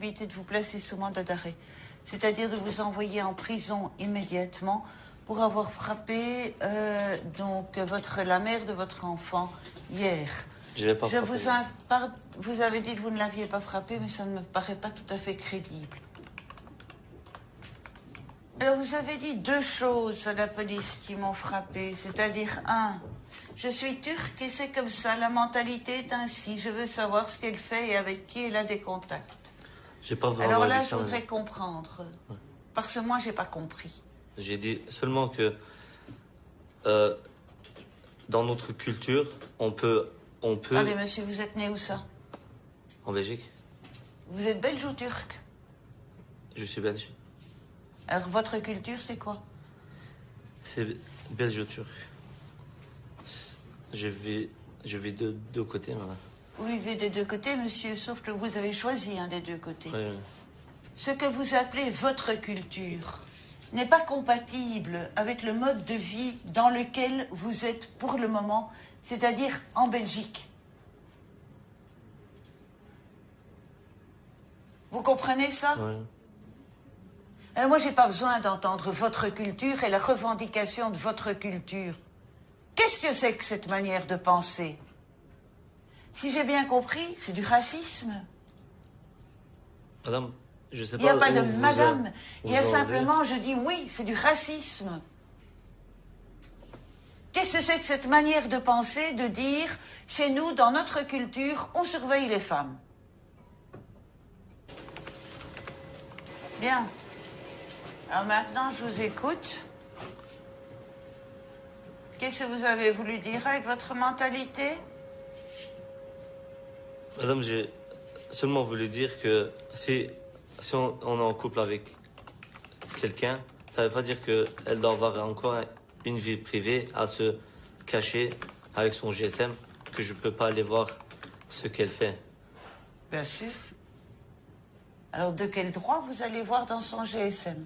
éviter de vous placer sous mandat d'arrêt, c'est-à-dire de vous envoyer en prison immédiatement pour avoir frappé euh, donc votre la mère de votre enfant hier. Je l'ai pas Je vous, par- vous avez dit que vous ne l'aviez pas frappé, mais ça ne me paraît pas tout à fait crédible. Alors vous avez dit deux choses à la police qui m'ont frappé, c'est-à-dire un, je suis turque et c'est comme ça, la mentalité est ainsi, je veux savoir ce qu'elle fait et avec qui elle a des contacts. J'ai pas vraiment Alors là, je voudrais comprendre, parce que moi, j'ai pas compris. J'ai dit seulement que euh, dans notre culture, on peut, on peut Attendez, monsieur, vous êtes né où ça? En Belgique. Vous êtes belge ou turc? Je suis belge. Alors votre culture, c'est quoi? C'est belge-turc. Je vis, je vis de deux côtés, madame. Vous vivez des deux côtés, monsieur, sauf que vous avez choisi un des deux côtés. Oui, oui. Ce que vous appelez votre culture n'est pas compatible avec le mode de vie dans lequel vous êtes pour le moment, c'est-à-dire en Belgique. Vous comprenez ça? Oui. Alors moi, j'ai pas besoin d'entendre votre culture et la revendication de votre culture. Qu'est-ce que c'est que cette manière de penser? Si j'ai bien compris, c'est du racisme. Madame, je sais Il pas. n'y a pas de madame. Il y a simplement, je dis oui, c'est du racisme. Qu'est-ce que c'est que cette manière de penser, de dire, chez nous, dans notre culture, on surveille les femmes? Bien. Alors maintenant, je vous écoute. Qu'est-ce que vous avez voulu dire avec votre mentalité? Madame, j'ai seulement voulu dire que si, on, on est en couple avec quelqu'un, ça ne veut pas dire qu'elle doit avoir encore une vie privée à se cacher avec son GSM, que je ne peux pas aller voir ce qu'elle fait. Bien sûr. Alors de quel droit vous allez voir dans son GSM